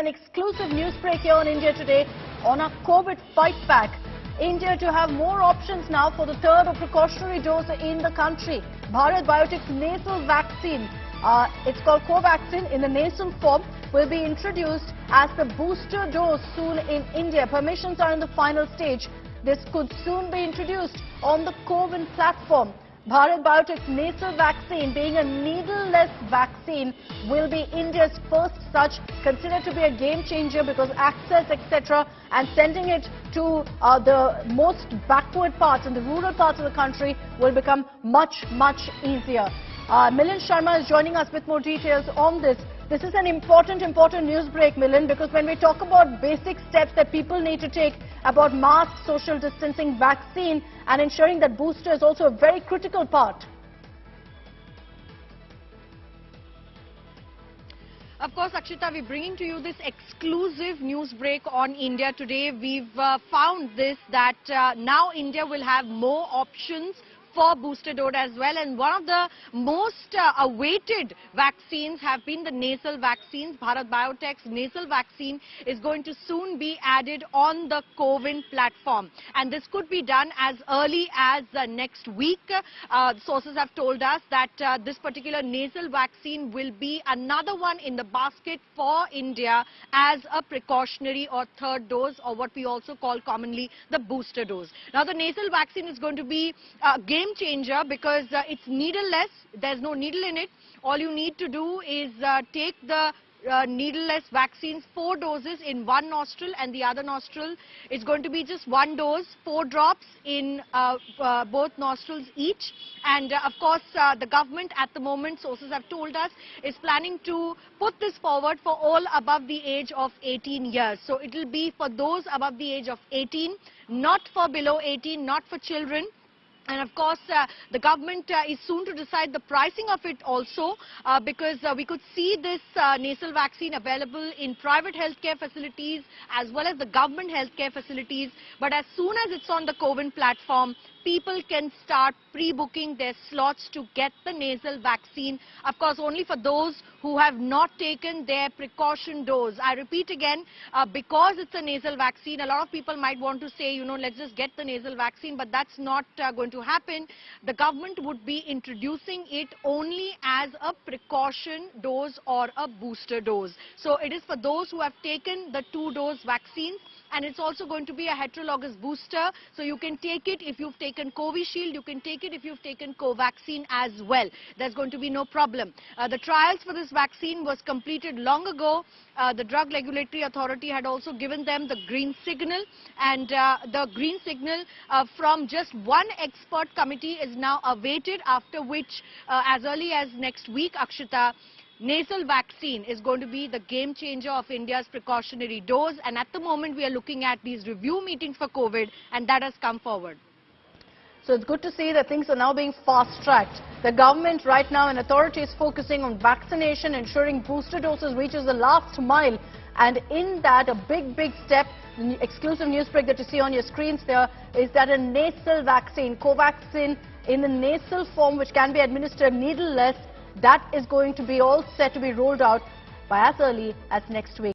an exclusive news break here on India Today on our COVID fight back. India to have more options now for the third or precautionary dose in the country. Bharat Biotech's nasal vaccine, uh, it's called Covaxin in the nasal form, will be introduced as the booster dose soon in India. Permissions are in the final stage. This could soon be introduced on the CoWIN platform. Bharat Biotech's nasal vaccine, being a needle-less vaccine, will be India's first such, considered to be a game changer because access, etc., and sending it to uh, the most backward parts and the rural parts of the country will become much, much easier. Uh, Milan Sharma is joining us with more details on this. This is an important, important news break, Milan, because when we talk about basic steps that people need to take about mask, social distancing, vaccine, and ensuring that booster is also a very critical part. Of course, Akshita, we're bringing to you this exclusive news break on India today. We've uh, found this that uh, now India will have more options for booster dose as well. And one of the most uh, awaited vaccines have been the nasal vaccines. Bharat Biotech's nasal vaccine is going to soon be added on the CoWIN platform. And this could be done as early as uh, next week. Uh, sources have told us that uh, this particular nasal vaccine will be another one in the basket for India as a precautionary or third dose or what we also call commonly the booster dose. Now the nasal vaccine is going to be uh, game changer because uh, it's needleless. There's no needle in it. All you need to do is uh, take the uh, needleless vaccines, four doses in one nostril and the other nostril. It's going to be just one dose, four drops in uh, uh, both nostrils each. And uh, of course, uh, the government at the moment, sources have told us, is planning to put this forward for all above the age of 18 years. So it will be for those above the age of 18, not for below 18, not for children. And of course, uh, the government uh, is soon to decide the pricing of it also uh, because uh, we could see this uh, nasal vaccine available in private healthcare facilities as well as the government healthcare facilities. But as soon as it's on the CoWIN platform, people can start pre-booking their slots to get the nasal vaccine. Of course, only for those who have not taken their precaution dose. I repeat again, uh, because it's a nasal vaccine, a lot of people might want to say, you know, let's just get the nasal vaccine, but that's not going to happen. The government would be introducing it only as a precaution dose or a booster dose. So it is for those who have taken the two-dose vaccines and it's also going to be a heterologous booster. So you can take it if you've taken Covishield, you can take it if you've taken Covaxin as well. There's going to be no problem. Uh, the trials for this vaccine was completed long ago. Uh, the Drug Regulatory Authority had also given them the green signal and uh, the green signal uh, from just one expert committee is now awaited after which uh, as early as next week, Akshita, nasal vaccine is going to be the game changer of India's precautionary dose. And at the moment, we are looking at these review meetings for COVID, and that has come forward. So it's good to see that things are now being fast-tracked. The government right now and authorities focusing on vaccination, ensuring booster doses reaches the last mile. And in that, a big, big step, the exclusive news break that you see on your screens there, is that a nasal vaccine, Covaxin, in the nasal form, which can be administered needleless, that is going to be all set to be rolled out by as early as next week.